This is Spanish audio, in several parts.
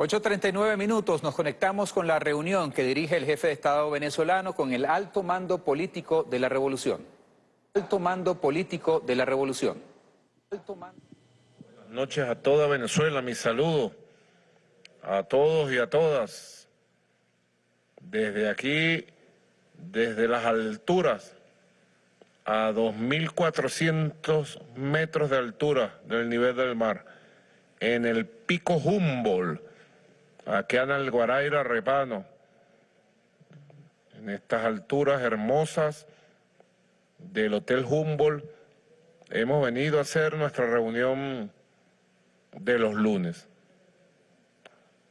8.39 minutos, nos conectamos con la reunión que dirige el jefe de Estado venezolano con el alto mando político de la revolución. Alto mando político de la revolución. Buenas noches a toda Venezuela, mi saludo a todos y a todas. Desde aquí, desde las alturas, a 2.400 metros de altura del nivel del mar, en el pico Humboldt, aquí en el Guaraira Repano, en estas alturas hermosas del Hotel Humboldt, hemos venido a hacer nuestra reunión de los lunes.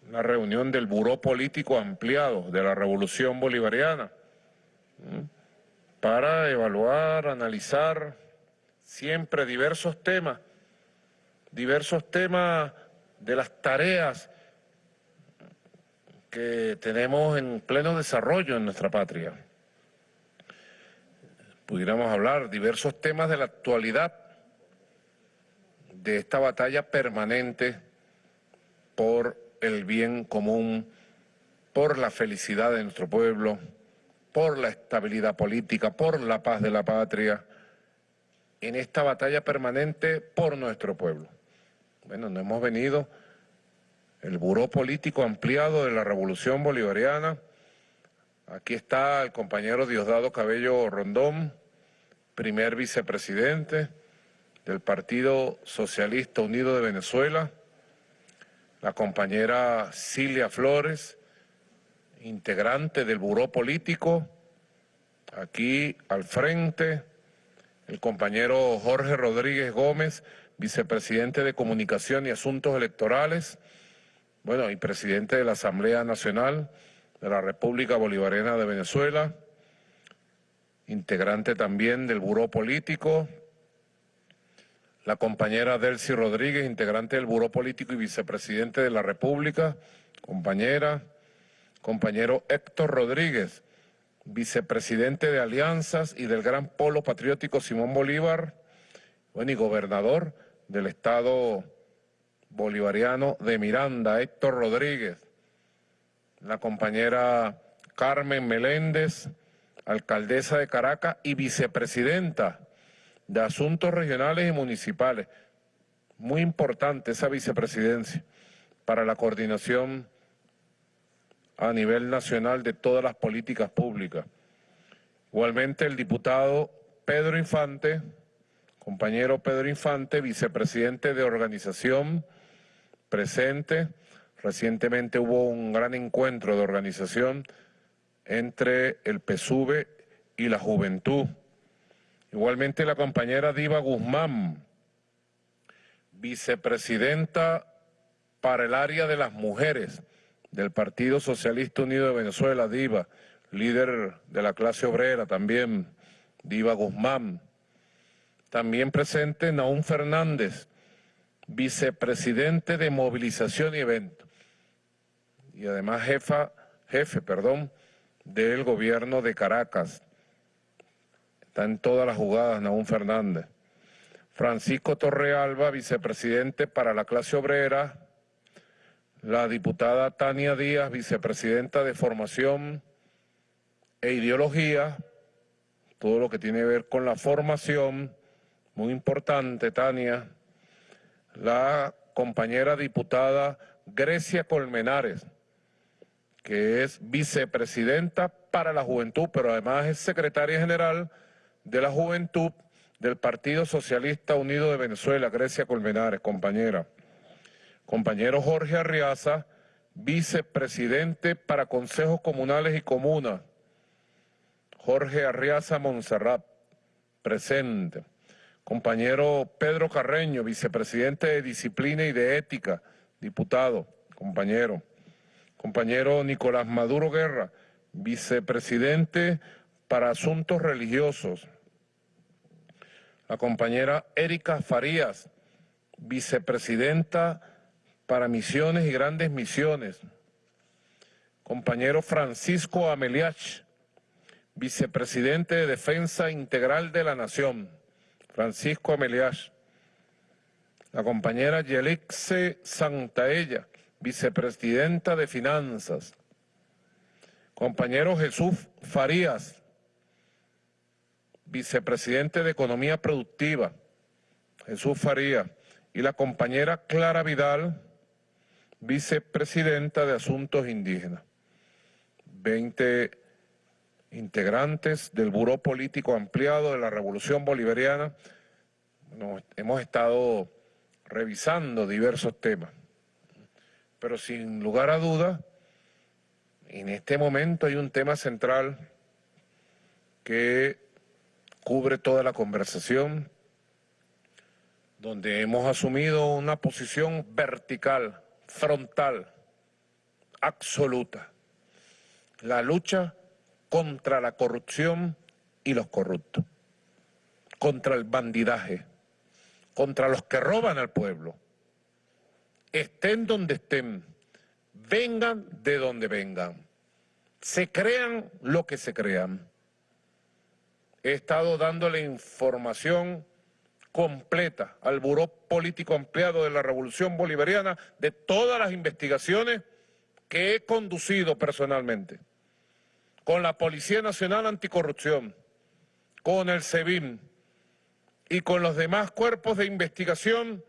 Una reunión del Buró Político Ampliado de la Revolución Bolivariana para evaluar, analizar siempre diversos temas, diversos temas de las tareas que tenemos en pleno desarrollo en nuestra patria. Pudiéramos hablar diversos temas de la actualidad, de esta batalla permanente por el bien común, por la felicidad de nuestro pueblo, por la estabilidad política, por la paz de la patria, en esta batalla permanente por nuestro pueblo. Bueno, no hemos venido el Buró Político Ampliado de la Revolución Bolivariana. Aquí está el compañero Diosdado Cabello Rondón, primer vicepresidente del Partido Socialista Unido de Venezuela, la compañera Cilia Flores, integrante del Buró Político, aquí al frente, el compañero Jorge Rodríguez Gómez, vicepresidente de Comunicación y Asuntos Electorales, bueno, y presidente de la Asamblea Nacional de la República Bolivariana de Venezuela, integrante también del Buró Político, la compañera Delcy Rodríguez, integrante del Buró Político y vicepresidente de la República, compañera, compañero Héctor Rodríguez, vicepresidente de Alianzas y del Gran Polo Patriótico Simón Bolívar, bueno, y gobernador del Estado bolivariano de Miranda, Héctor Rodríguez, la compañera Carmen Meléndez, alcaldesa de Caracas y vicepresidenta de Asuntos Regionales y Municipales. Muy importante esa vicepresidencia para la coordinación a nivel nacional de todas las políticas públicas. Igualmente el diputado Pedro Infante, compañero Pedro Infante, vicepresidente de Organización presente. Recientemente hubo un gran encuentro de organización entre el PSUV y la juventud. Igualmente la compañera Diva Guzmán, vicepresidenta para el área de las mujeres del Partido Socialista Unido de Venezuela, Diva, líder de la clase obrera también, Diva Guzmán. También presente Naún Fernández, vicepresidente de movilización y eventos y además jefa, jefe, perdón, del gobierno de Caracas. Está en todas las jugadas Naún Fernández. Francisco Torrealba, vicepresidente para la clase obrera. La diputada Tania Díaz, vicepresidenta de formación e ideología. Todo lo que tiene que ver con la formación. Muy importante, Tania la compañera diputada Grecia Colmenares, que es vicepresidenta para la juventud, pero además es secretaria general de la juventud del Partido Socialista Unido de Venezuela, Grecia Colmenares, compañera. Compañero Jorge Arriaza, vicepresidente para consejos comunales y comunas. Jorge Arriaza Monserrat, presente. Compañero Pedro Carreño, vicepresidente de Disciplina y de Ética, diputado, compañero. Compañero Nicolás Maduro Guerra, vicepresidente para Asuntos Religiosos. La compañera Erika Farías, vicepresidenta para Misiones y Grandes Misiones. Compañero Francisco Ameliach, vicepresidente de Defensa Integral de la Nación. Francisco Amelias, la compañera Yelixe Santaella, vicepresidenta de Finanzas, compañero Jesús Farías, vicepresidente de Economía Productiva, Jesús Farías, y la compañera Clara Vidal, vicepresidenta de Asuntos Indígenas. 20 integrantes del Buró Político Ampliado de la Revolución Bolivariana. hemos estado revisando diversos temas, pero sin lugar a dudas, en este momento hay un tema central que cubre toda la conversación, donde hemos asumido una posición vertical, frontal, absoluta. La lucha contra la corrupción y los corruptos, contra el bandidaje, contra los que roban al pueblo. Estén donde estén, vengan de donde vengan, se crean lo que se crean. He estado dándole información completa al Buró Político Ampliado de la Revolución Bolivariana de todas las investigaciones que he conducido personalmente con la Policía Nacional Anticorrupción, con el SEBIN y con los demás cuerpos de investigación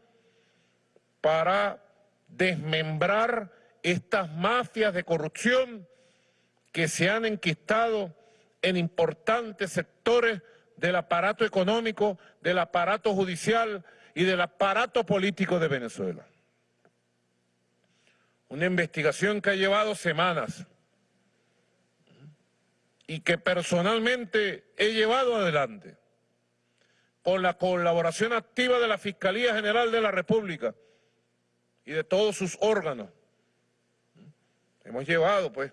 para desmembrar estas mafias de corrupción que se han enquistado en importantes sectores del aparato económico, del aparato judicial y del aparato político de Venezuela. Una investigación que ha llevado semanas y que personalmente he llevado adelante con la colaboración activa de la Fiscalía General de la República y de todos sus órganos. Hemos llevado, pues,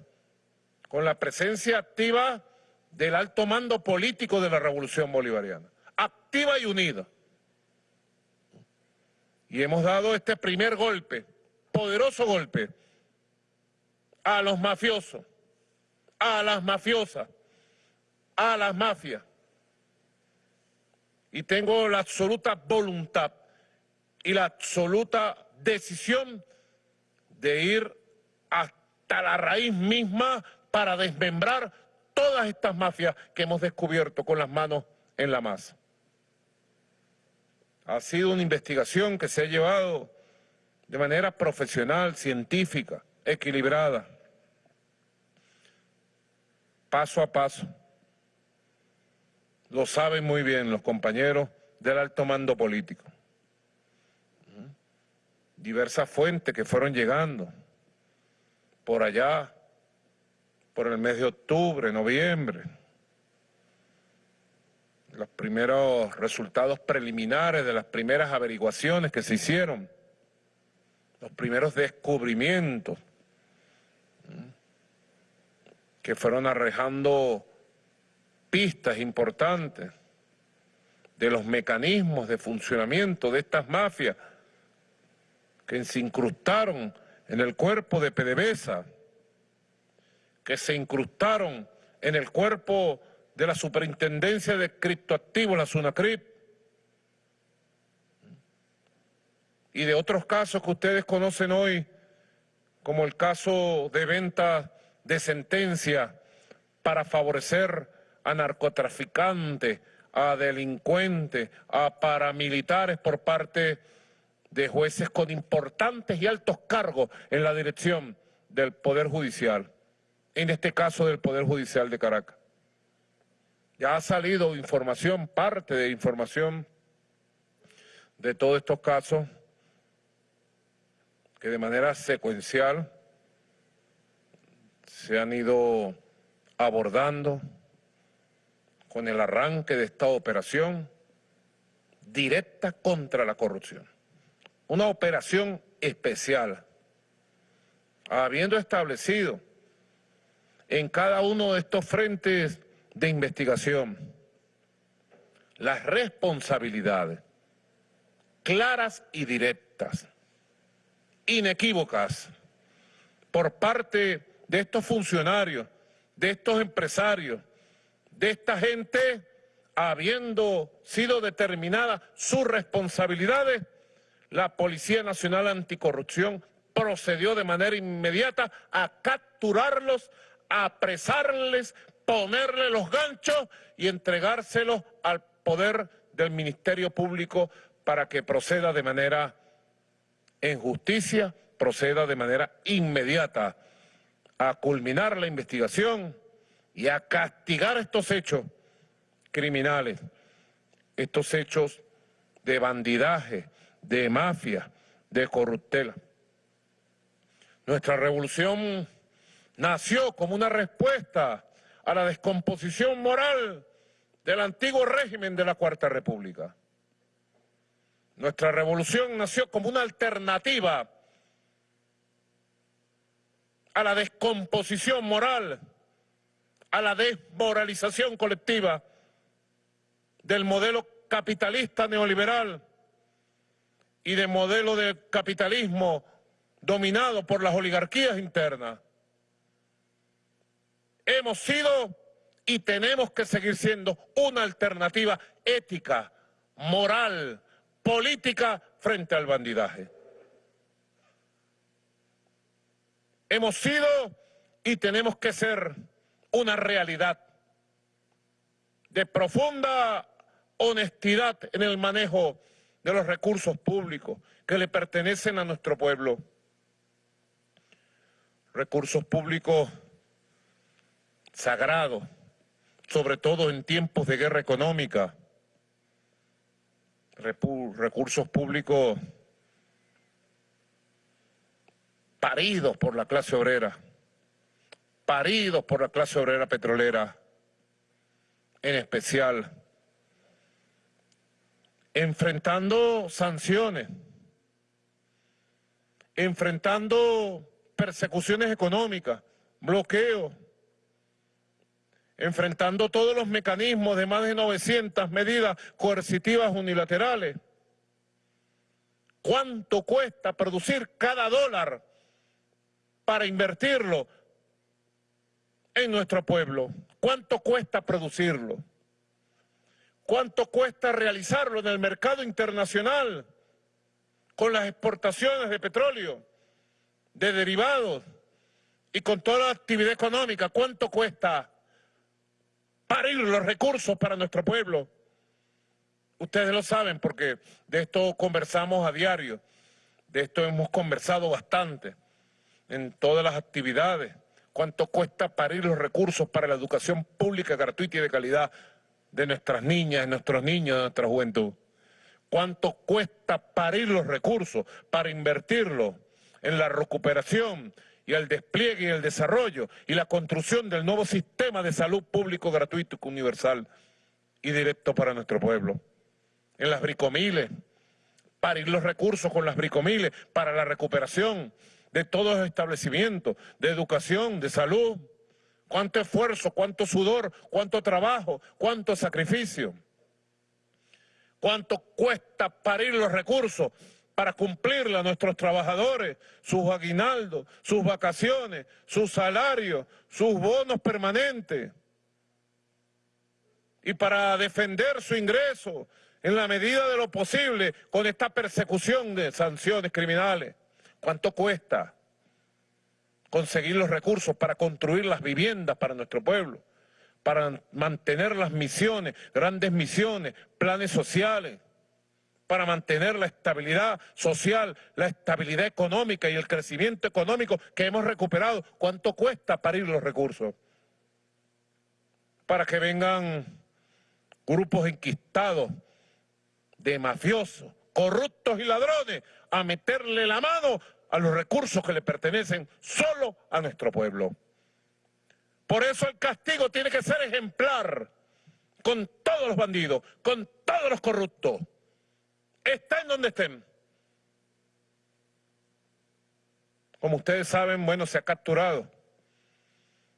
con la presencia activa del alto mando político de la Revolución Bolivariana, activa y unida. Y hemos dado este primer golpe, poderoso golpe, a los mafiosos, a las mafiosas, a las mafias. Y tengo la absoluta voluntad y la absoluta decisión de ir hasta la raíz misma para desmembrar todas estas mafias que hemos descubierto con las manos en la masa. Ha sido una investigación que se ha llevado de manera profesional, científica, equilibrada, paso a paso. Lo saben muy bien los compañeros del alto mando político. Diversas fuentes que fueron llegando por allá, por el mes de octubre, noviembre. Los primeros resultados preliminares de las primeras averiguaciones que se hicieron, los primeros descubrimientos que fueron arrejando pistas importantes de los mecanismos de funcionamiento de estas mafias que se incrustaron en el cuerpo de PDVSA, que se incrustaron en el cuerpo de la Superintendencia de Criptoactivos, la SUNACRIP, y de otros casos que ustedes conocen hoy, como el caso de venta de sentencia para favorecer a narcotraficantes, a delincuentes, a paramilitares por parte de jueces con importantes y altos cargos en la dirección del Poder Judicial en este caso del Poder Judicial de Caracas. Ya ha salido información, parte de información de todos estos casos que de manera secuencial se han ido abordando con el arranque de esta operación directa contra la corrupción. Una operación especial, habiendo establecido en cada uno de estos frentes de investigación las responsabilidades claras y directas, inequívocas, por parte de estos funcionarios, de estos empresarios, de esta gente, habiendo sido determinadas sus responsabilidades, la Policía Nacional Anticorrupción procedió de manera inmediata a capturarlos, a apresarles, ponerle los ganchos y entregárselos al poder del Ministerio Público para que proceda de manera en justicia, proceda de manera inmediata a culminar la investigación y a castigar estos hechos criminales, estos hechos de bandidaje, de mafia, de corruptela. Nuestra revolución nació como una respuesta a la descomposición moral del antiguo régimen de la Cuarta República. Nuestra revolución nació como una alternativa a la descomposición moral, a la desmoralización colectiva del modelo capitalista neoliberal y de modelo de capitalismo dominado por las oligarquías internas. Hemos sido y tenemos que seguir siendo una alternativa ética, moral, política frente al bandidaje. Hemos sido y tenemos que ser una realidad de profunda honestidad en el manejo de los recursos públicos que le pertenecen a nuestro pueblo. Recursos públicos sagrados, sobre todo en tiempos de guerra económica. Recursos públicos paridos por la clase obrera, paridos por la clase obrera petrolera, en especial, enfrentando sanciones, enfrentando persecuciones económicas, bloqueos, enfrentando todos los mecanismos de más de 900 medidas coercitivas unilaterales. ¿Cuánto cuesta producir cada dólar para invertirlo en nuestro pueblo. ¿Cuánto cuesta producirlo? ¿Cuánto cuesta realizarlo en el mercado internacional con las exportaciones de petróleo, de derivados y con toda la actividad económica? ¿Cuánto cuesta parir los recursos para nuestro pueblo? Ustedes lo saben porque de esto conversamos a diario, de esto hemos conversado bastante en todas las actividades, cuánto cuesta parir los recursos para la educación pública gratuita y de calidad de nuestras niñas, de nuestros niños, de nuestra juventud. Cuánto cuesta parir los recursos para invertirlos en la recuperación y el despliegue y el desarrollo y la construcción del nuevo sistema de salud público gratuito universal y directo para nuestro pueblo. En las bricomiles, parir los recursos con las bricomiles para la recuperación de todos los establecimientos, de educación, de salud. Cuánto esfuerzo, cuánto sudor, cuánto trabajo, cuánto sacrificio. Cuánto cuesta parir los recursos para cumplirle a nuestros trabajadores sus aguinaldos, sus vacaciones, sus salarios, sus bonos permanentes. Y para defender su ingreso en la medida de lo posible con esta persecución de sanciones criminales. ¿Cuánto cuesta conseguir los recursos para construir las viviendas para nuestro pueblo? Para mantener las misiones, grandes misiones, planes sociales, para mantener la estabilidad social, la estabilidad económica y el crecimiento económico que hemos recuperado. ¿Cuánto cuesta parir los recursos? Para que vengan grupos enquistados de mafiosos, corruptos y ladrones a meterle la mano a los recursos que le pertenecen solo a nuestro pueblo. Por eso el castigo tiene que ser ejemplar con todos los bandidos, con todos los corruptos. Estén donde estén. Como ustedes saben, bueno, se ha capturado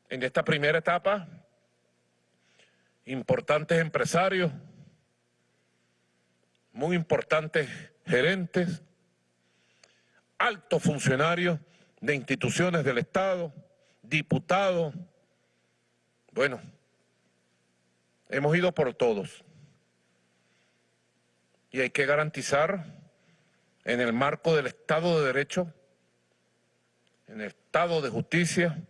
en esta primera etapa importantes empresarios, muy importantes gerentes, altos funcionarios de instituciones del Estado, diputados. Bueno, hemos ido por todos. Y hay que garantizar en el marco del Estado de Derecho En el Estado de justicia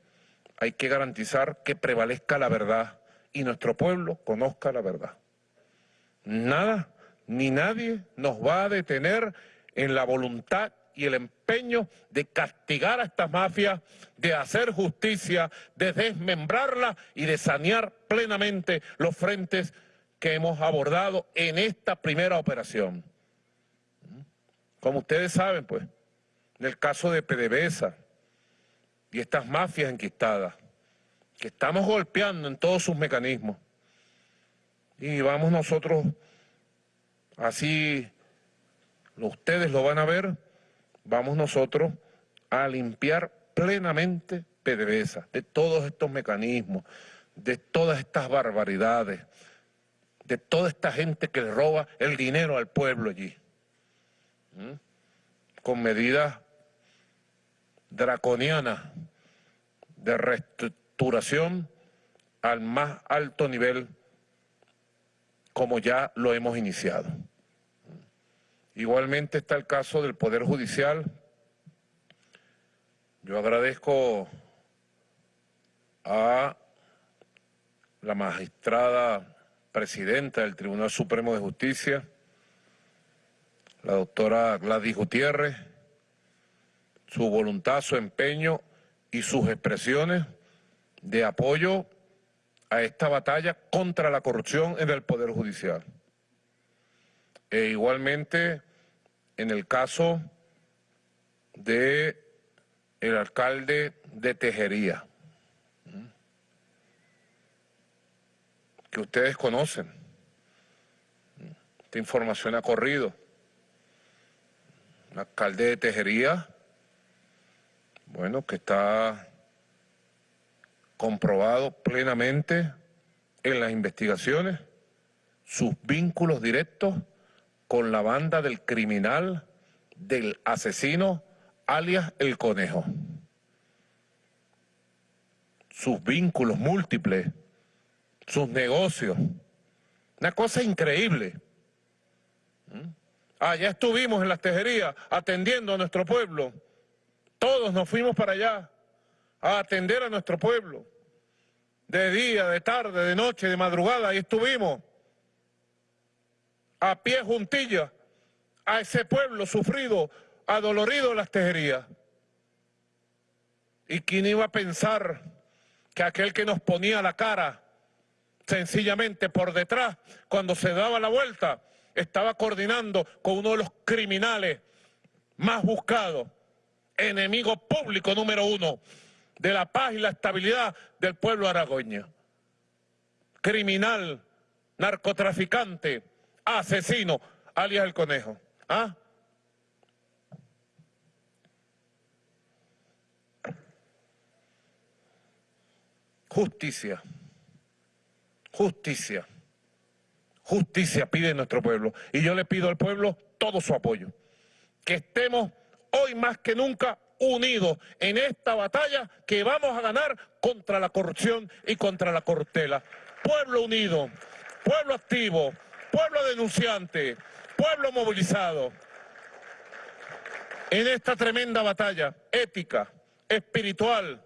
hay que garantizar que prevalezca la verdad y nuestro pueblo conozca la verdad. Nada ni nadie nos va a detener en la voluntad y el empeño de castigar a estas mafias, de hacer justicia, de desmembrarla y de sanear plenamente los frentes que hemos abordado en esta primera operación. Como ustedes saben, pues, en el caso de PDVSA y estas mafias enquistadas, que estamos golpeando en todos sus mecanismos, y vamos nosotros, así ustedes lo van a ver, vamos nosotros a limpiar plenamente PDVSA de todos estos mecanismos, de todas estas barbaridades, de toda esta gente que le roba el dinero al pueblo allí. Con medidas draconianas de reestructuración al más alto nivel como ya lo hemos iniciado. Igualmente está el caso del Poder Judicial. Yo agradezco a la magistrada presidenta del Tribunal Supremo de Justicia, la doctora Gladys Gutiérrez, su voluntad, su empeño y sus expresiones de apoyo a esta batalla contra la corrupción en el Poder Judicial. E igualmente en el caso de el alcalde de Tejería. que ustedes conocen. Esta información ha corrido. Un alcalde de Tejería, bueno, que está comprobado plenamente en las investigaciones sus vínculos directos con la banda del criminal, del asesino, alias El Conejo. Sus vínculos múltiples sus negocios. Una cosa increíble. ¿Mm? Ah, ya estuvimos en las tejerías atendiendo a nuestro pueblo. Todos nos fuimos para allá a atender a nuestro pueblo. De día, de tarde, de noche, de madrugada, y estuvimos a pie juntilla a ese pueblo sufrido, adolorido en las tejerías. ¿Y quién iba a pensar que aquel que nos ponía la cara sencillamente por detrás, cuando se daba la vuelta, estaba coordinando con uno de los criminales más buscados, enemigo público número uno de la paz y la estabilidad del pueblo aragoño. Criminal, narcotraficante, asesino, alias el conejo. ¿Ah? Justicia. Justicia. Justicia pide nuestro pueblo. Y yo le pido al pueblo todo su apoyo. Que estemos hoy más que nunca unidos en esta batalla que vamos a ganar contra la corrupción y contra la cortela. Pueblo unido, pueblo activo, pueblo denunciante, pueblo movilizado. En esta tremenda batalla ética, espiritual,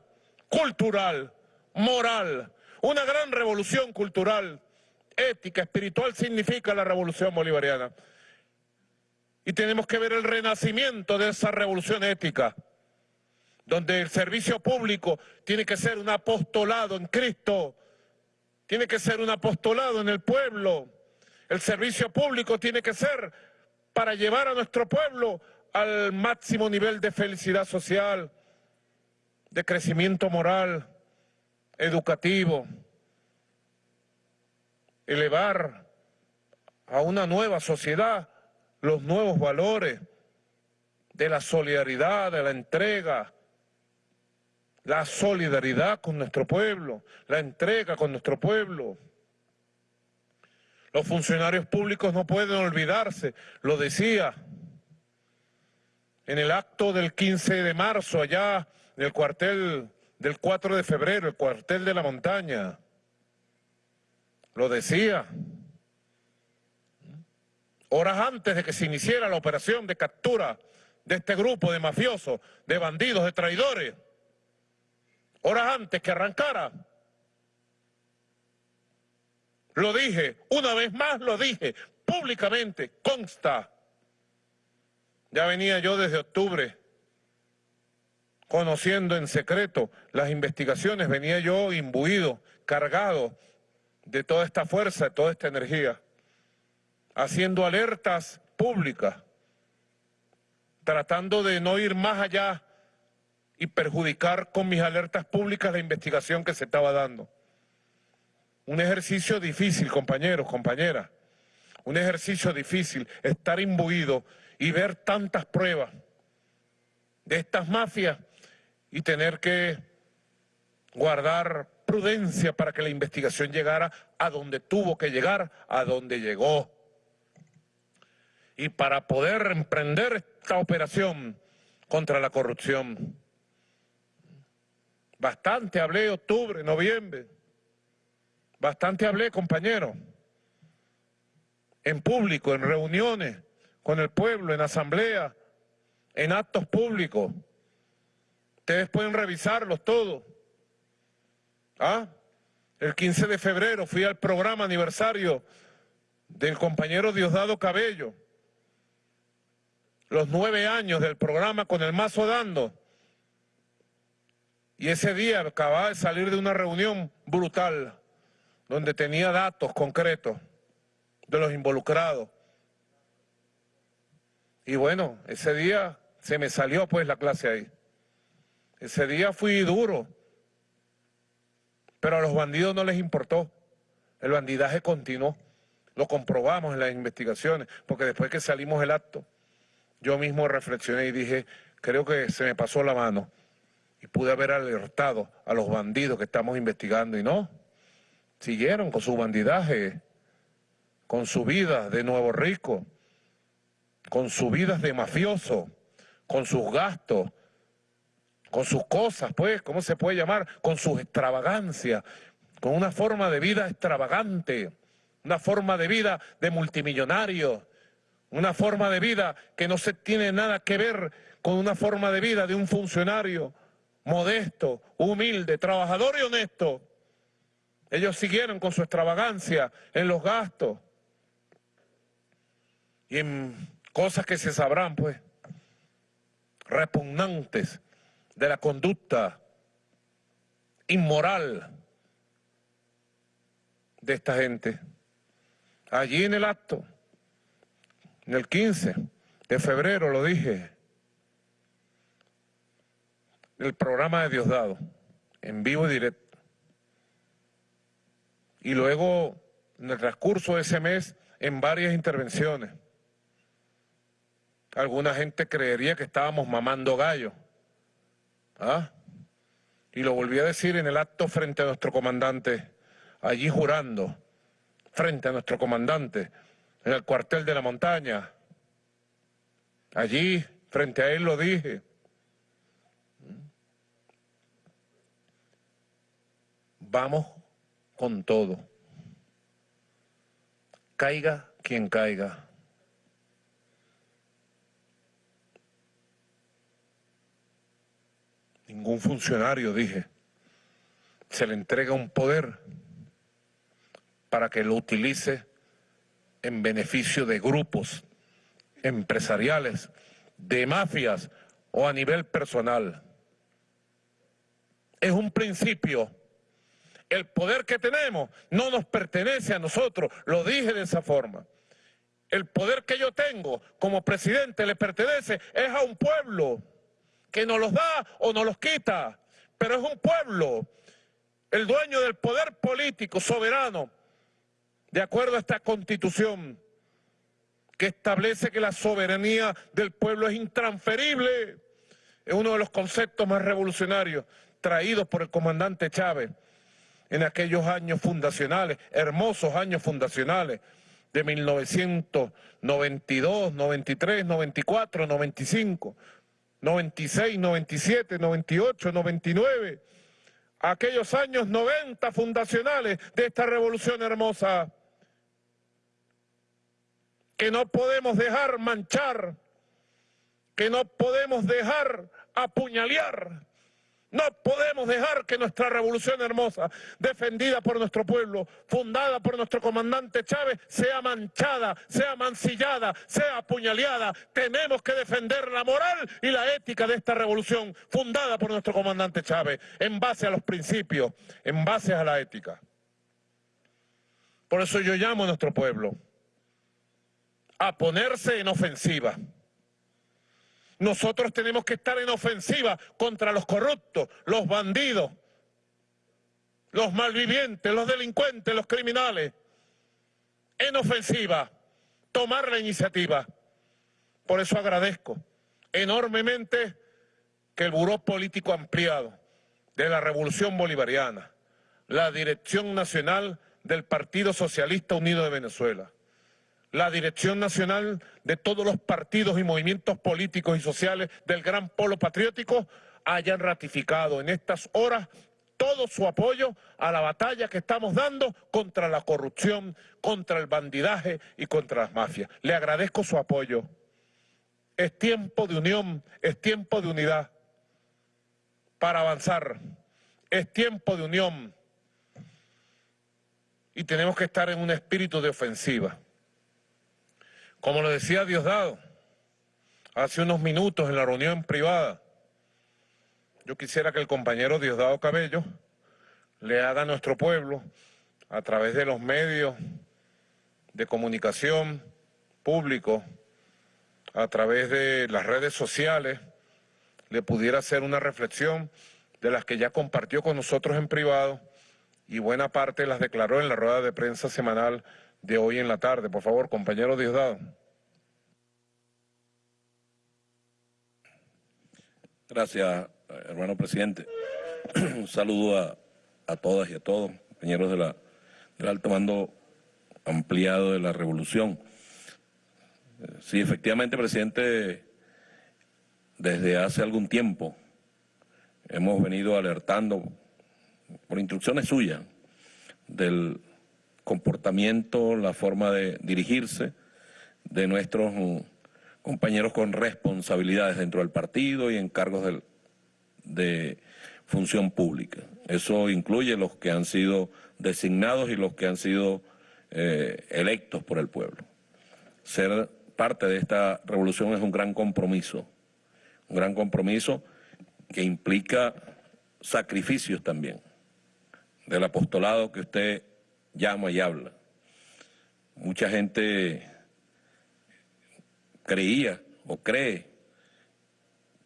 cultural, moral, una gran revolución cultural, ética, espiritual significa la revolución bolivariana. Y tenemos que ver el renacimiento de esa revolución ética, donde el servicio público tiene que ser un apostolado en Cristo, tiene que ser un apostolado en el pueblo. El servicio público tiene que ser para llevar a nuestro pueblo al máximo nivel de felicidad social, de crecimiento moral, educativo, elevar a una nueva sociedad los nuevos valores de la solidaridad, de la entrega, la solidaridad con nuestro pueblo, la entrega con nuestro pueblo. Los funcionarios públicos no pueden olvidarse, lo decía en el acto del 15 de marzo allá en el cuartel del 4 de febrero, el cuartel de la montaña. Lo decía. Horas antes de que se iniciara la operación de captura de este grupo de mafiosos, de bandidos, de traidores. horas antes que arrancara. Lo dije, una vez más lo dije, públicamente, consta. Ya venía yo desde octubre conociendo en secreto las investigaciones, venía yo imbuido, cargado de toda esta fuerza, de toda esta energía, haciendo alertas públicas, tratando de no ir más allá y perjudicar con mis alertas públicas la investigación que se estaba dando. Un ejercicio difícil, compañeros, compañeras. Un ejercicio difícil, estar imbuido y ver tantas pruebas de estas mafias y tener que guardar prudencia para que la investigación llegara a donde tuvo que llegar, a donde llegó. Y para poder emprender esta operación contra la corrupción. Bastante hablé octubre, noviembre. Bastante hablé, compañero. En público, en reuniones con el pueblo, en asamblea, en actos públicos. Ustedes pueden revisarlos todos. ¿Ah? El 15 de febrero fui al programa aniversario del compañero Diosdado Cabello. Los nueve años del programa con el mazo dando. Y ese día acababa de salir de una reunión brutal donde tenía datos concretos de los involucrados. Y bueno, ese día se me salió pues la clase ahí. Ese día fui duro, pero a los bandidos no les importó. El bandidaje continuó. Lo comprobamos en las investigaciones, porque después que salimos del acto, yo mismo reflexioné y dije, creo que se me pasó la mano y pude haber alertado a los bandidos que estamos investigando y no siguieron con su bandidaje, con su vida de nuevo rico, con su vida de mafioso, con sus gastos, con sus cosas, pues, ¿cómo se puede llamar? Con sus extravagancias, con una forma de vida extravagante, una forma de vida de multimillonario, una forma de vida que no se tiene nada que ver con una forma de vida de un funcionario modesto, humilde, trabajador y honesto. Ellos siguieron con su extravagancia en los gastos y en cosas que se sabrán, pues, repugnantes de la conducta inmoral de esta gente. Allí en el acto, en el 15 de febrero, lo dije, el programa de Diosdado, en vivo y directo. Y luego, en el transcurso de ese mes, en varias intervenciones. Alguna gente creería que estábamos mamando gallo. ¿Ah? Y lo volví a decir en el acto frente a nuestro comandante, allí jurando, frente a nuestro comandante, en el cuartel de la montaña. Allí, frente a él lo dije. Vamos con todo. Caiga quien caiga. Ningún funcionario, dije, se le entrega un poder para que lo utilice en beneficio de grupos empresariales, de mafias o a nivel personal. Es un principio el poder que tenemos no nos pertenece a nosotros, lo dije de esa forma. El poder que yo tengo como presidente le pertenece es a un pueblo que nos los da o nos los quita, pero es un pueblo, el dueño del poder político soberano, de acuerdo a esta constitución que establece que la soberanía del pueblo es intransferible. Es uno de los conceptos más revolucionarios traídos por el comandante Chávez en aquellos años fundacionales, hermosos años fundacionales de 1992, 93, 94, 95, 96, 97, 98, 99, aquellos años 90 fundacionales de esta revolución hermosa que no podemos dejar manchar, que no podemos dejar apuñalear No podemos dejar que nuestra revolución hermosa, defendida por nuestro pueblo, fundada por nuestro comandante Chávez, sea manchada, sea mancillada, sea apuñaleada. Tenemos que defender la moral y la ética de esta revolución, fundada por nuestro comandante Chávez, en base a los principios, en base a la ética. Por eso yo llamo a nuestro pueblo a ponerse en ofensiva. Nosotros tenemos que estar en ofensiva contra los corruptos, los bandidos, los malvivientes, los delincuentes, los criminales. En ofensiva, tomar la iniciativa. Por eso agradezco enormemente que el Buró Político Ampliado de la Revolución Bolivariana, la Dirección Nacional del Partido Socialista Unido de Venezuela, la dirección nacional de todos los partidos y movimientos políticos y sociales del gran polo patriótico hayan ratificado en estas horas todo su apoyo a la batalla que estamos dando contra la corrupción, contra el bandidaje y contra las mafias. Le agradezco su apoyo. Es tiempo de unión, es tiempo de unidad para avanzar. Es tiempo de unión y tenemos que estar en un espíritu de ofensiva. Como lo decía Diosdado hace unos minutos en la reunión privada, yo quisiera que el compañero Diosdado Cabello le haga a nuestro pueblo, a través de los medios de comunicación públicos, a través de las redes sociales, le pudiera hacer una reflexión de las que ya compartió con nosotros en privado y buena parte las declaró en la rueda de prensa semanal de hoy en la tarde. Por favor, compañero Diosdado. Gracias, hermano presidente. Un saludo a, todas y a todos, compañeros de la, del alto mando ampliado de la revolución. Sí, efectivamente, presidente, desde hace algún tiempo hemos venido alertando, por instrucciones suyas, del comportamiento, la forma de dirigirse de nuestros compañeros con responsabilidades dentro del partido y en cargos de función pública. Eso incluye los que han sido designados y los que han sido eh, electos por el pueblo. Ser parte de esta revolución es un gran compromiso, un gran compromiso que implica sacrificios también del apostolado que usted llama y habla. Mucha gente creía o cree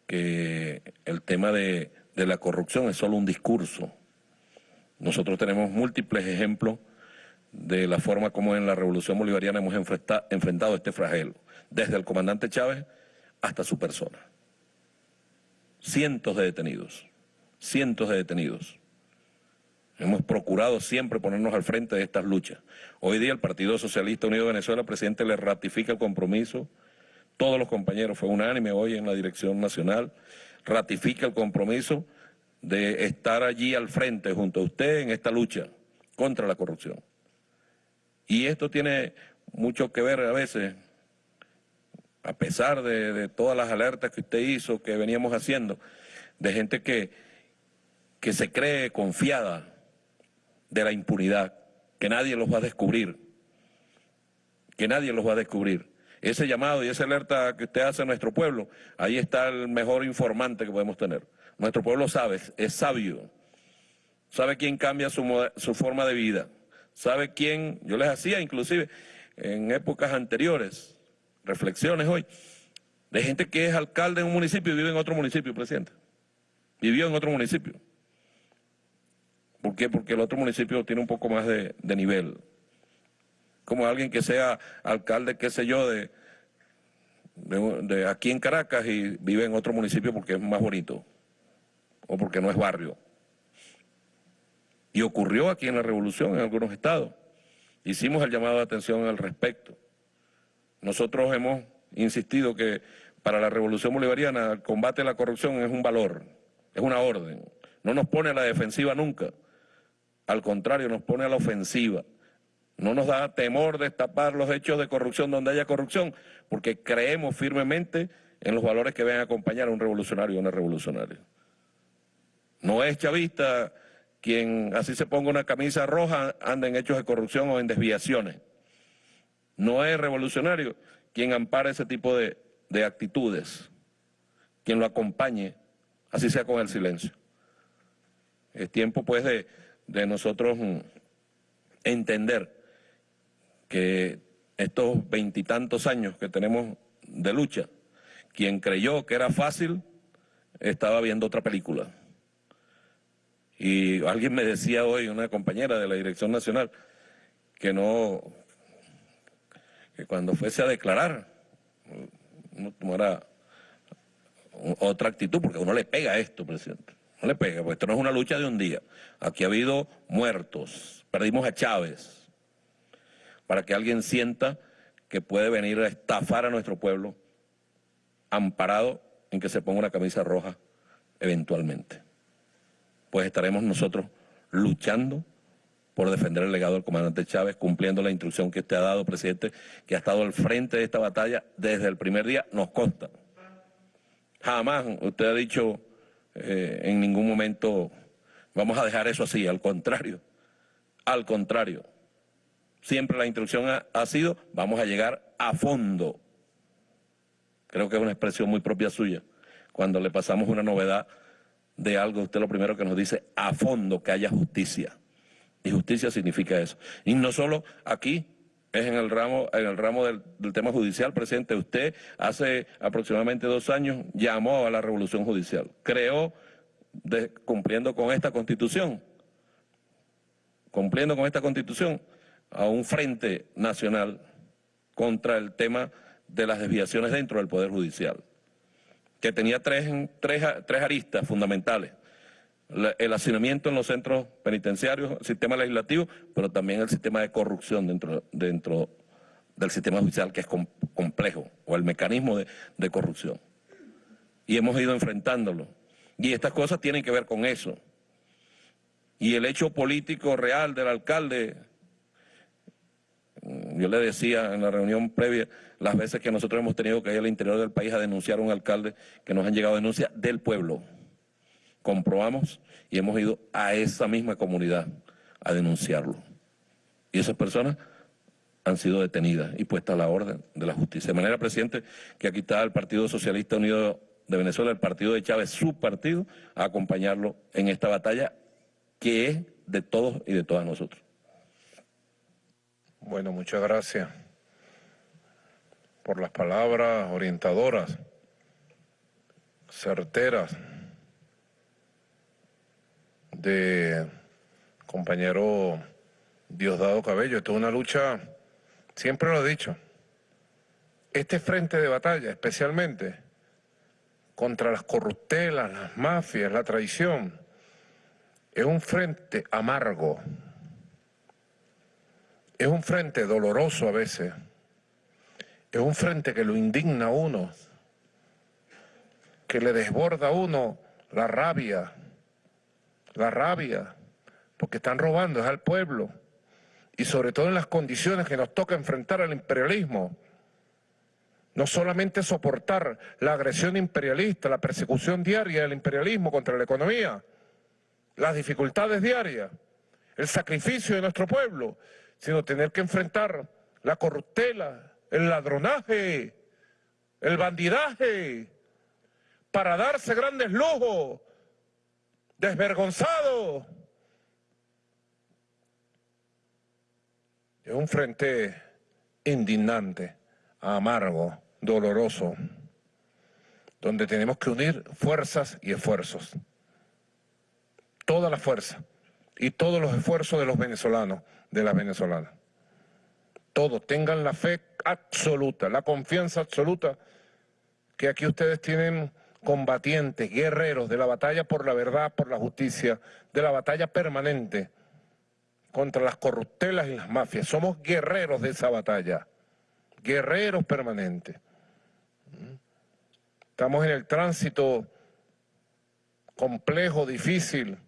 que el tema de, la corrupción es solo un discurso. Nosotros tenemos múltiples ejemplos de la forma como en la revolución bolivariana hemos enfrentado este flagelo, desde el comandante Chávez hasta su persona. Cientos de detenidos, cientos de detenidos. Hemos procurado siempre ponernos al frente de estas luchas. Hoy día el Partido Socialista Unido de Venezuela, presidente, le ratifica el compromiso. Todos los compañeros, fue unánime hoy en la dirección nacional, ratifica el compromiso de estar allí al frente junto a usted en esta lucha contra la corrupción. Y esto tiene mucho que ver a veces, a pesar de, de todas las alertas que usted hizo, que veníamos haciendo, de gente que, que se cree confiada de la impunidad, que nadie los va a descubrir, que nadie los va a descubrir. Ese llamado y esa alerta que usted hace a nuestro pueblo, ahí está el mejor informante que podemos tener. Nuestro pueblo sabe, es sabio, sabe quién cambia su, su forma de vida, sabe quién, yo les hacía inclusive en épocas anteriores, reflexiones hoy, de gente que es alcalde en un municipio y vive en otro municipio, presidente. Vivió en otro municipio. ¿Por qué? Porque el otro municipio tiene un poco más de, nivel. Como alguien que sea alcalde, qué sé yo, de, de, aquí en Caracas y vive en otro municipio porque es más bonito o porque no es barrio. Y ocurrió aquí en la revolución en algunos estados. Hicimos el llamado de atención al respecto. Nosotros hemos insistido que para la revolución bolivariana el combate a la corrupción es un valor, es una orden. No nos pone a la defensiva nunca. Al contrario, nos pone a la ofensiva. No nos da temor destapar los hechos de corrupción donde haya corrupción, porque creemos firmemente en los valores que ven a acompañar a un revolucionario o una revolucionaria. No es chavista quien así se ponga una camisa roja anda en hechos de corrupción o en desviaciones. No es revolucionario quien ampara ese tipo de, de actitudes, quien lo acompañe, así sea con el silencio. Es tiempo pues de, de nosotros mm, entender que estos veintitantos años que tenemos de lucha, quien creyó que era fácil, estaba viendo otra película. Y alguien me decía hoy, una compañera de la Dirección Nacional, que no, que cuando fuese a declarar, no tomara otra actitud, porque uno le pega a esto, presidente. No le pega, porque esto no es una lucha de un día. Aquí ha habido muertos, perdimos a Chávez, para que alguien sienta que puede venir a estafar a nuestro pueblo, amparado en que se ponga una camisa roja eventualmente pues estaremos nosotros luchando por defender el legado del comandante Chávez, cumpliendo la instrucción que usted ha dado, presidente, que ha estado al frente de esta batalla desde el primer día, nos consta. Jamás usted ha dicho eh, en ningún momento, vamos a dejar eso así, al contrario, al contrario. Siempre la instrucción ha sido, vamos a llegar a fondo. Creo que es una expresión muy propia suya, cuando le pasamos una novedad de algo, usted lo primero que nos dice, a fondo que haya justicia. Y justicia significa eso. Y no solo aquí, es en el ramo, en el ramo del, tema judicial, presidente. Usted hace aproximadamente dos años llamó a la revolución judicial. Creó, cumpliendo con esta constitución, cumpliendo con esta constitución, a un frente nacional contra el tema de las desviaciones dentro del Poder Judicial que tenía tres, tres, tres aristas fundamentales. El hacinamiento en los centros penitenciarios, el sistema legislativo, pero también el sistema de corrupción dentro, dentro del sistema judicial, que es complejo, o el mecanismo de, de corrupción. Y hemos ido enfrentándolo. Y estas cosas tienen que ver con eso. Y el hecho político real del alcalde yo le decía en la reunión previa las veces que nosotros hemos tenido que ir al interior del país a denunciar a un alcalde que nos han llegado denuncias del pueblo. Comprobamos y hemos ido a esa misma comunidad a denunciarlo. Y esas personas han sido detenidas y puestas a la orden de la justicia. De manera, presidente, que aquí está el Partido Socialista Unido de Venezuela, el partido de Chávez, su partido, a acompañarlo en esta batalla que es de todos y de todas nosotros. Bueno, muchas gracias por las palabras orientadoras, certeras de compañero Diosdado Cabello. Esto es una lucha, siempre lo he dicho, este frente de batalla especialmente contra las corruptelas, las mafias, la traición, es un frente amargo, es un frente doloroso a veces. Es un frente que lo indigna a uno, que le desborda a uno la rabia, la rabia, porque están robando, es al pueblo. Y sobre todo en las condiciones que nos toca enfrentar al imperialismo. No solamente soportar la agresión imperialista, la persecución diaria del imperialismo contra la economía, las dificultades diarias, el sacrificio de nuestro pueblo, sino tener que enfrentar la corruptela, el ladronaje, el bandidaje, para darse grandes lujos, desvergonzado. Es un frente indignante, amargo, doloroso, donde tenemos que unir fuerzas y esfuerzos. Toda la fuerza y todos los esfuerzos de los venezolanos de las venezolanas. Todos tengan la fe absoluta, la confianza absoluta que aquí ustedes tienen combatientes, guerreros de la batalla por la verdad, por la justicia, de la batalla permanente contra las corruptelas y las mafias. Somos guerreros de esa batalla, guerreros permanentes. Estamos en el tránsito complejo, difícil,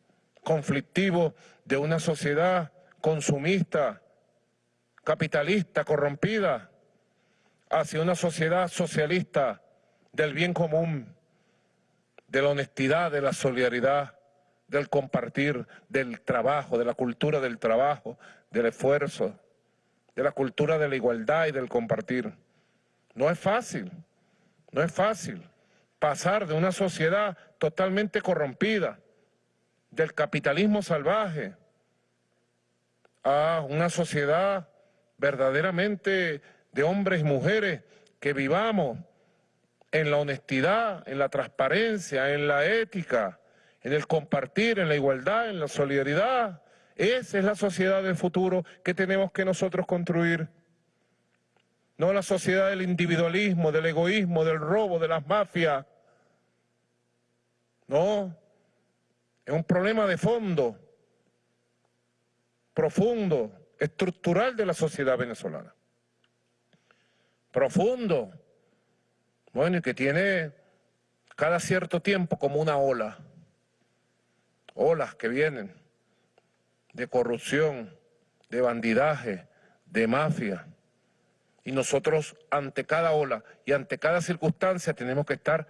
conflictivo de una sociedad consumista, capitalista, corrompida, hacia una sociedad socialista del bien común, de la honestidad, de la solidaridad, del compartir, del trabajo, de la cultura del trabajo, del esfuerzo, de la cultura de la igualdad y del compartir. No es fácil, no es fácil pasar de una sociedad totalmente corrompida, del capitalismo salvaje, a una sociedad verdaderamente de hombres y mujeres que vivamos en la honestidad, en la transparencia, en la ética, en el compartir, en la igualdad, en la solidaridad. Esa es la sociedad del futuro que tenemos que nosotros construir. No la sociedad del individualismo, del egoísmo, del robo, de las mafias. No, es un problema de fondo, profundo, estructural de la sociedad venezolana. Profundo. Bueno, y que tiene cada cierto tiempo como una ola. Olas que vienen de corrupción, de bandidaje, de mafia. Y nosotros ante cada ola y ante cada circunstancia tenemos que estar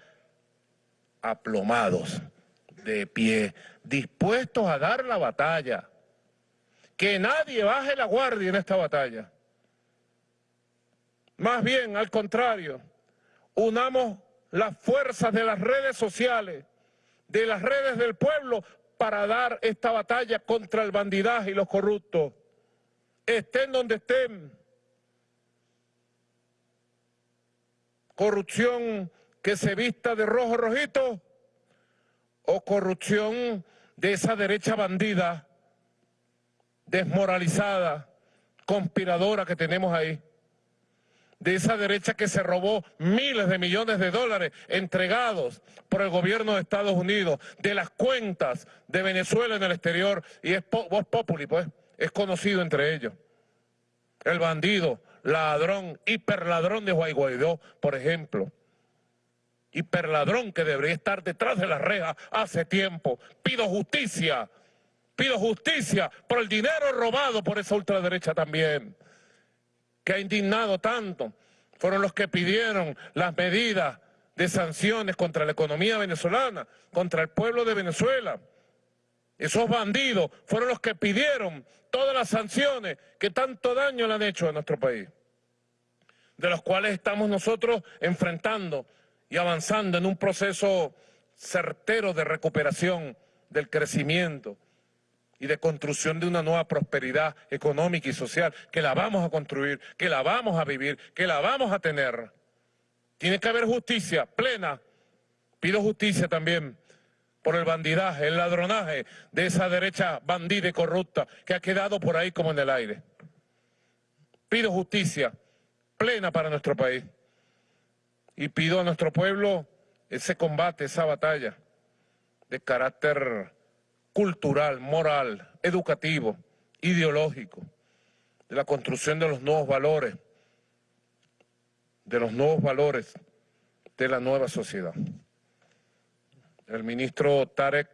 aplomados, de pie, dispuestos a dar la batalla. Que nadie baje la guardia en esta batalla. Más bien, al contrario, unamos las fuerzas de las redes sociales, de las redes del pueblo, para dar esta batalla contra el bandidaje y los corruptos. Estén donde estén. Corrupción que se vista de rojo rojito o corrupción de esa derecha bandida, desmoralizada, conspiradora que tenemos ahí de esa derecha que se robó miles de millones de dólares entregados por el gobierno de Estados Unidos, de las cuentas de Venezuela en el exterior, y es Voz Populi, pues, es conocido entre ellos. El bandido, ladrón, hiperladrón de Guaidó, por ejemplo. Hiperladrón que debería estar detrás de las rejas hace tiempo. Pido justicia, pido justicia por el dinero robado por esa ultraderecha también que ha indignado tanto, fueron los que pidieron las medidas de sanciones contra la economía venezolana, contra el pueblo de Venezuela. Esos bandidos fueron los que pidieron todas las sanciones que tanto daño le han hecho a nuestro país, de los cuales estamos nosotros enfrentando y avanzando en un proceso certero de recuperación del crecimiento, y de construcción de una nueva prosperidad económica y social, que la vamos a construir, que la vamos a vivir, que la vamos a tener. Tiene que haber justicia plena. Pido justicia también por el bandidaje, el ladronaje de esa derecha bandida y corrupta que ha quedado por ahí como en el aire. Pido justicia plena para nuestro país. Y pido a nuestro pueblo ese combate, esa batalla de carácter cultural, moral, educativo, ideológico, de la construcción de los nuevos valores, de los nuevos valores de la nueva sociedad. El ministro Tarek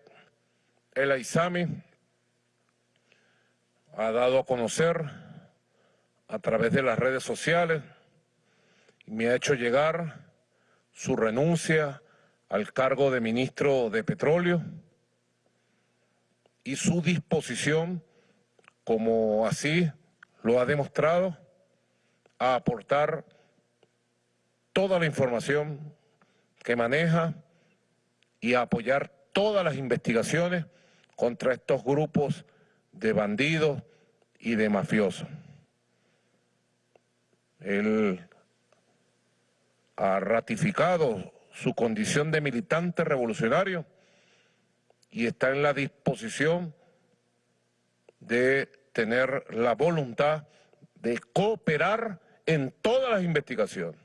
El Aizami ha dado a conocer a través de las redes sociales y me ha hecho llegar su renuncia al cargo de ministro de Petróleo, y su disposición, como así lo ha demostrado, a aportar toda la información que maneja y a apoyar todas las investigaciones contra estos grupos de bandidos y de mafiosos. Él ha ratificado su condición de militante revolucionario y está en la disposición de tener la voluntad de cooperar en todas las investigaciones.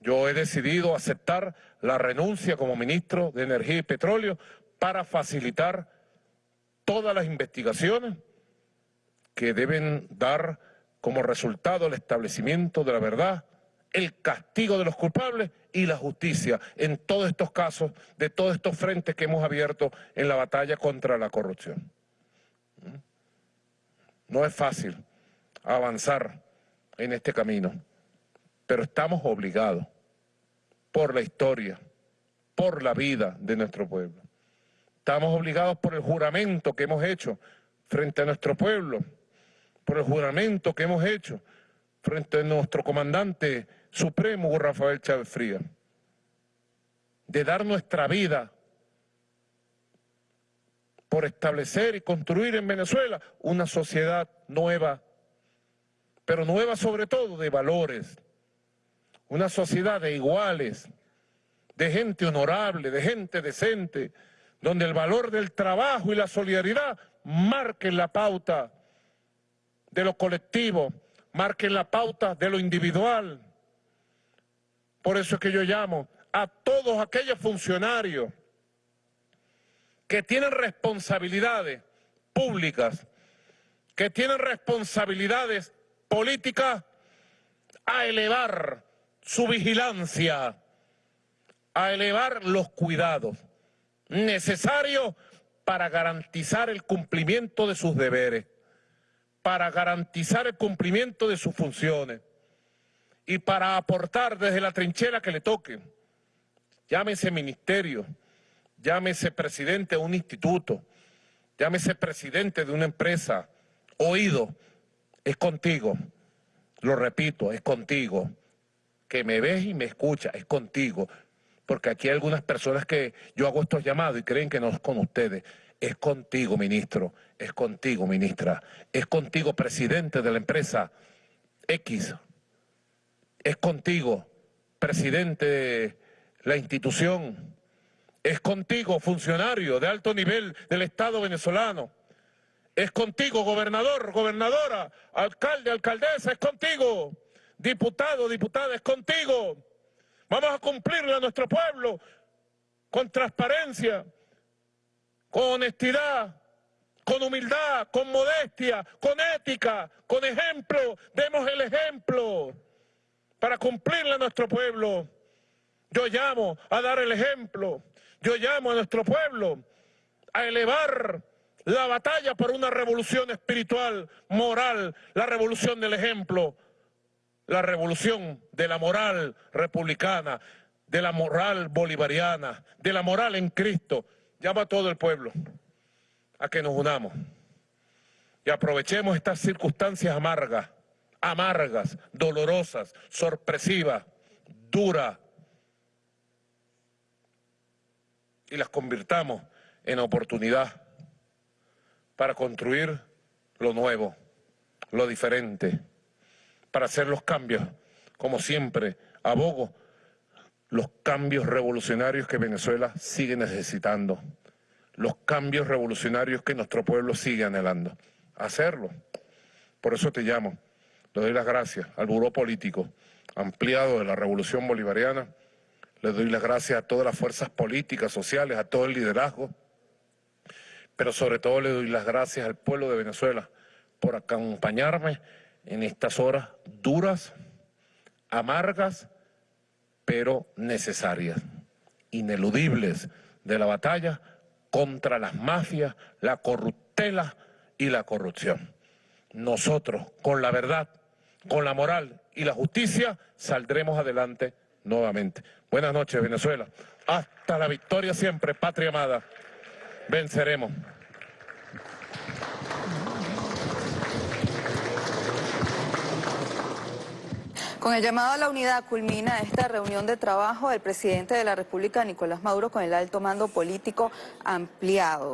Yo he decidido aceptar la renuncia como ministro de Energía y Petróleo para facilitar todas las investigaciones que deben dar como resultado el establecimiento de la verdad, el castigo de los culpables y la justicia en todos estos casos, de todos estos frentes que hemos abierto en la batalla contra la corrupción. ¿Mm? No es fácil avanzar en este camino, pero estamos obligados por la historia, por la vida de nuestro pueblo, Estamos obligados por el juramento que hemos hecho frente a nuestro pueblo, por el juramento que hemos hecho frente a nuestro comandante supremo, Rafael Chávez Frías, de dar nuestra vida por establecer y construir en Venezuela una sociedad nueva, pero nueva sobre todo de valores, una sociedad de iguales, de gente honorable, de gente decente, donde el valor del trabajo y la solidaridad marquen la pauta de lo colectivo, marquen la pauta de lo individual. Por eso es que yo llamo a todos aquellos funcionarios que tienen responsabilidades públicas, que tienen responsabilidades políticas, a elevar su vigilancia, a elevar los cuidados necesarios para garantizar el cumplimiento de sus deberes, para garantizar el cumplimiento de sus funciones y para aportar desde la trinchera que le toque, llámese ministerio, llámese presidente de un instituto, llámese presidente de una empresa, oído, es contigo, lo repito, es contigo, que me ves y me escuchas, es contigo, porque aquí hay algunas personas que yo hago estos llamados y creen que no es con ustedes. Es contigo, ministro, es contigo, ministra, es contigo, presidente de la empresa X, es contigo, presidente de la institución, es contigo, funcionario de alto nivel del Estado venezolano, es contigo, gobernador, gobernadora, alcalde, alcaldesa, es contigo, diputado, diputada, es contigo. Vamos a cumplirle a nuestro pueblo con transparencia, con honestidad, con humildad, con modestia, con ética, con ejemplo. Demos el ejemplo para cumplirle a nuestro pueblo. Yo llamo a dar el ejemplo. Yo llamo a nuestro pueblo a elevar la batalla por una revolución espiritual, moral, la revolución del ejemplo, la revolución de la moral republicana, de la moral bolivariana, de la moral en Cristo. Llama a todo el pueblo a que nos unamos y aprovechemos estas circunstancias amargas, amargas, dolorosas, sorpresivas, duras, y las convirtamos en oportunidad para construir lo nuevo, lo diferente, para hacer los cambios, como siempre, abogo los cambios revolucionarios que Venezuela sigue necesitando, los cambios revolucionarios que nuestro pueblo sigue anhelando. Hacerlo. Por eso te llamo. Le doy las gracias al Buró Político ampliado de la Revolución Bolivariana. Le doy las gracias a todas las fuerzas políticas, sociales, a todo el liderazgo. Pero sobre todo le doy las gracias al pueblo de Venezuela por acompañarme en estas horas duras, amargas, pero necesarias, ineludibles de la batalla contra las mafias, la corruptela y la corrupción. Nosotros, con la verdad, con la moral y la justicia, saldremos adelante nuevamente. Buenas noches, Venezuela. Hasta la victoria siempre, patria amada. Venceremos. Con el llamado a la unidad culmina esta reunión de trabajo del presidente de la República, Nicolás Maduro, con el alto mando político ampliado.